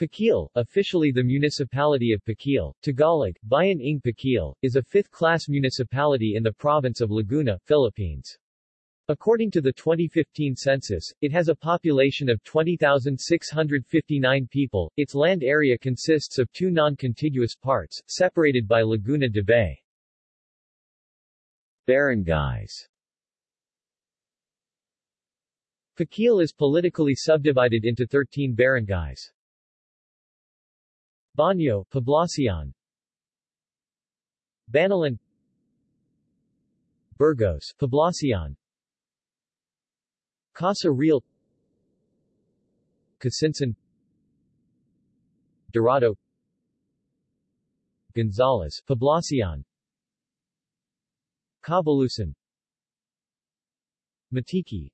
Pakil, officially the municipality of Pakil, Tagalog, Bayan ng Pakil, is a fifth-class municipality in the province of Laguna, Philippines. According to the 2015 census, it has a population of 20,659 people. Its land area consists of two non-contiguous parts, separated by Laguna de Bay. Barangays Pakil is politically subdivided into 13 barangays. Baño, Poblacion. Banilan Burgos, Poblacion. Casa Real. Casinsan Dorado. Gonzales, Poblacion. Cabalusan Matiki.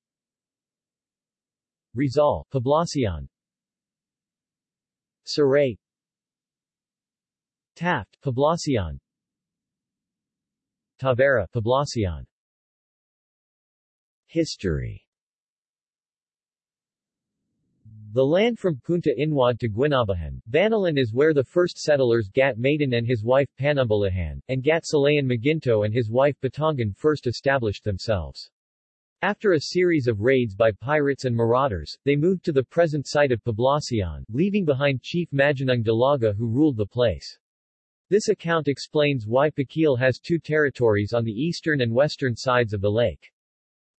Rizal, Poblacion. Saray Taft, Poblacion Tavera, Poblacion History The land from Punta Inwad to Guinabahan, Banilan is where the first settlers Gat Maiden and his wife Panumbalahan, and Gat Salayan Maginto and his wife Batangan first established themselves. After a series of raids by pirates and marauders, they moved to the present site of Poblacion, leaving behind Chief Maginung Dalaga who ruled the place. This account explains why Pakil has two territories on the eastern and western sides of the lake.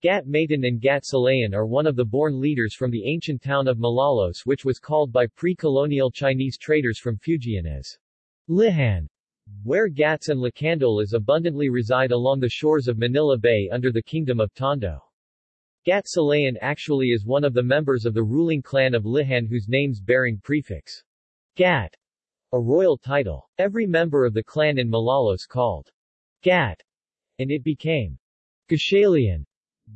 Gat Maiden and Gat Salayan are one of the born leaders from the ancient town of Malolos which was called by pre-colonial Chinese traders from Fujian as Lihan, where Gats and Lacandulas abundantly reside along the shores of Manila Bay under the Kingdom of Tondo. Gat Salayan actually is one of the members of the ruling clan of Lihan whose names bearing prefix Gat a royal title. Every member of the clan in Malolos called Gat, and it became Gashalian.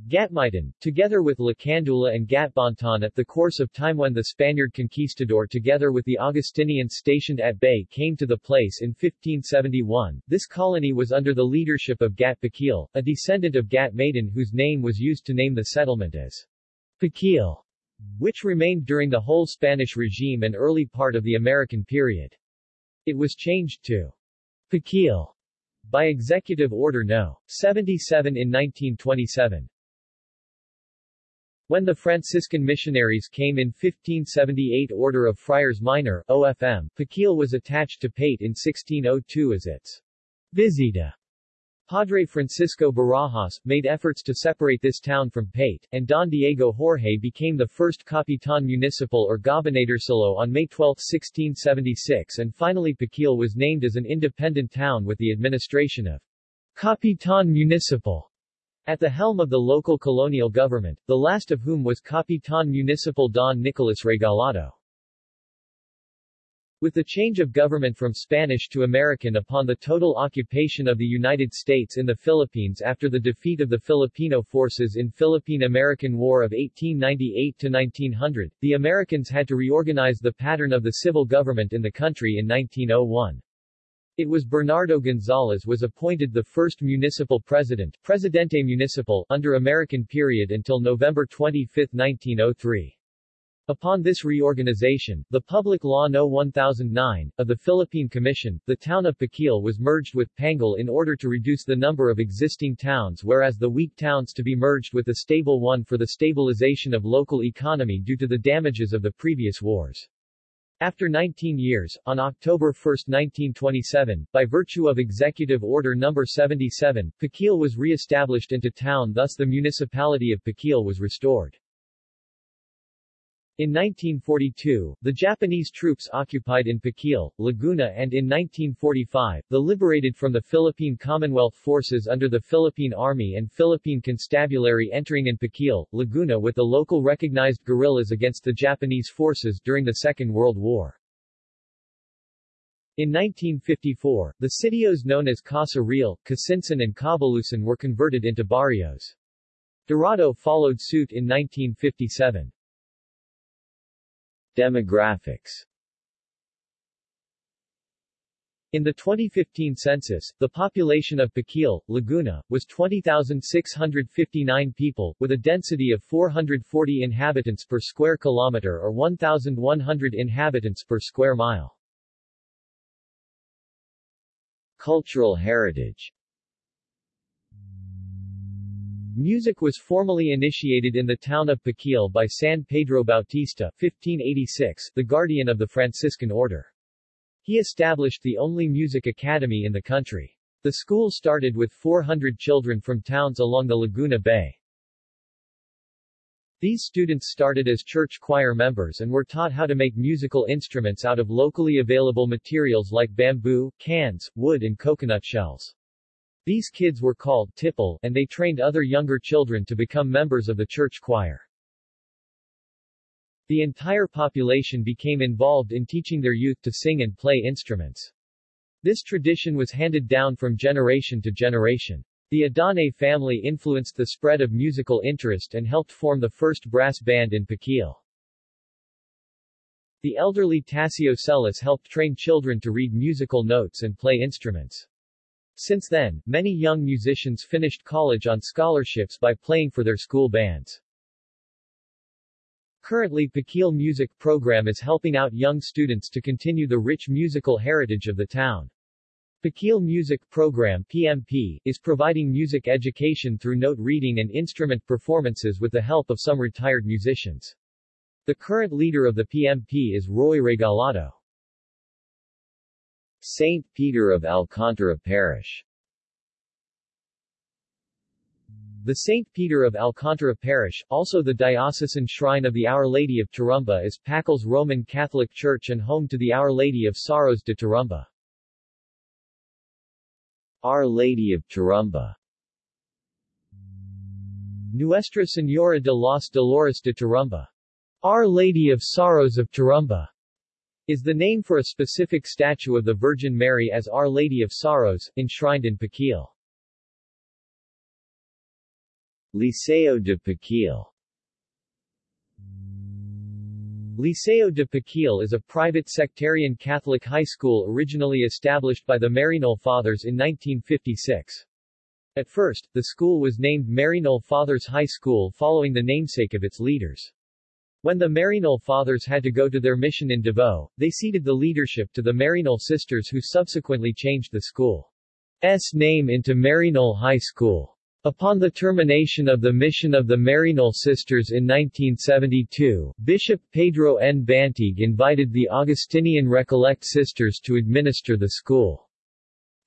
Gatmaidan, together with Lacandula and Gatbantan at the course of time when the Spaniard conquistador together with the Augustinians stationed at Bay came to the place in 1571, this colony was under the leadership of Gat Paquil, a descendant of Gat Maiden whose name was used to name the settlement as Paquil, which remained during the whole Spanish regime and early part of the American period. It was changed to Pakil by Executive Order No. 77 in 1927. When the Franciscan missionaries came in 1578 Order of Friars Minor, OFM, Pakil was attached to Paete in 1602 as its Visita. Padre Francisco Barajas, made efforts to separate this town from Paete, and Don Diego Jorge became the first Capitan Municipal or Gobernadorcillo on May 12, 1676 and finally Pakil was named as an independent town with the administration of Capitan Municipal at the helm of the local colonial government, the last of whom was Capitan Municipal Don Nicolas Regalado. With the change of government from Spanish to American upon the total occupation of the United States in the Philippines after the defeat of the Filipino forces in Philippine-American War of 1898-1900, the Americans had to reorganize the pattern of the civil government in the country in 1901. It was Bernardo Gonzales was appointed the first municipal president, Presidente Municipal, under American period until November 25, 1903. Upon this reorganization, the Public Law No. 1009, of the Philippine Commission, the town of Pakil was merged with Pangil in order to reduce the number of existing towns whereas the weak towns to be merged with the stable one for the stabilization of local economy due to the damages of the previous wars. After 19 years, on October 1, 1927, by virtue of Executive Order No. 77, Pakil was re-established into town thus the municipality of Pakil was restored. In 1942, the Japanese troops occupied in Pakil, Laguna and in 1945, the liberated from the Philippine Commonwealth forces under the Philippine Army and Philippine Constabulary entering in Pakil, Laguna with the local recognized guerrillas against the Japanese forces during the Second World War. In 1954, the sitios known as Casa Real, Casinsan and Cabalusan were converted into barrios. Dorado followed suit in 1957. Demographics In the 2015 census, the population of Pakil, Laguna, was 20,659 people, with a density of 440 inhabitants per square kilometer or 1,100 inhabitants per square mile. Cultural heritage Music was formally initiated in the town of Pakil by San Pedro Bautista 1586, the guardian of the Franciscan order. He established the only music academy in the country. The school started with 400 children from towns along the Laguna Bay. These students started as church choir members and were taught how to make musical instruments out of locally available materials like bamboo, cans, wood and coconut shells. These kids were called tipple and they trained other younger children to become members of the church choir. The entire population became involved in teaching their youth to sing and play instruments. This tradition was handed down from generation to generation. The Adane family influenced the spread of musical interest and helped form the first brass band in Pakil. The elderly Tasio Celis helped train children to read musical notes and play instruments. Since then, many young musicians finished college on scholarships by playing for their school bands. Currently Pakil Music Program is helping out young students to continue the rich musical heritage of the town. Pakil Music Program PMP, is providing music education through note reading and instrument performances with the help of some retired musicians. The current leader of the PMP is Roy Regalado. St. Peter of Alcantara Parish The St. Peter of Alcantara Parish, also the diocesan shrine of the Our Lady of Turumba is Pakil's Roman Catholic Church and home to the Our Lady of Sorrows de Turumba. Our Lady of Turumba Nuestra Señora de los Dolores de Turumba. Our Lady of Sorrows of Turumba is the name for a specific statue of the Virgin Mary as Our Lady of Sorrows, enshrined in Pakil. Liceo de Pakil Liceo de Pakil is a private sectarian Catholic high school originally established by the Maryknoll Fathers in 1956. At first, the school was named Maryknoll Fathers High School following the namesake of its leaders. When the Maryknoll Fathers had to go to their mission in Davao, they ceded the leadership to the Maryknoll Sisters who subsequently changed the school's name into Maryknoll High School. Upon the termination of the mission of the Maryknoll Sisters in 1972, Bishop Pedro N. Bantigue invited the Augustinian Recollect Sisters to administer the school.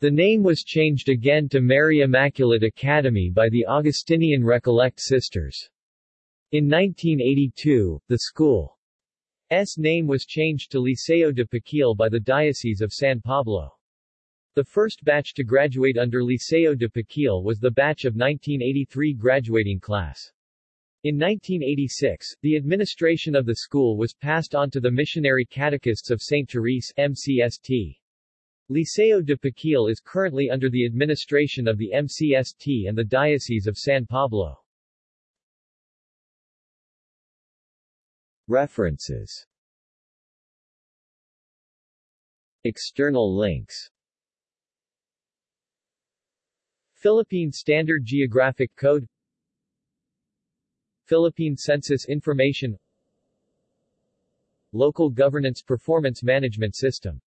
The name was changed again to Mary Immaculate Academy by the Augustinian Recollect Sisters. In 1982, the school's name was changed to Liceo de Pakil by the Diocese of San Pablo. The first batch to graduate under Liceo de Pakil was the batch of 1983 graduating class. In 1986, the administration of the school was passed on to the Missionary Catechists of St. Therese MCST. Liceo de Pakil is currently under the administration of the MCST and the Diocese of San Pablo. References. External links. Philippine Standard Geographic Code. Philippine Census Information. Local Governance Performance Management System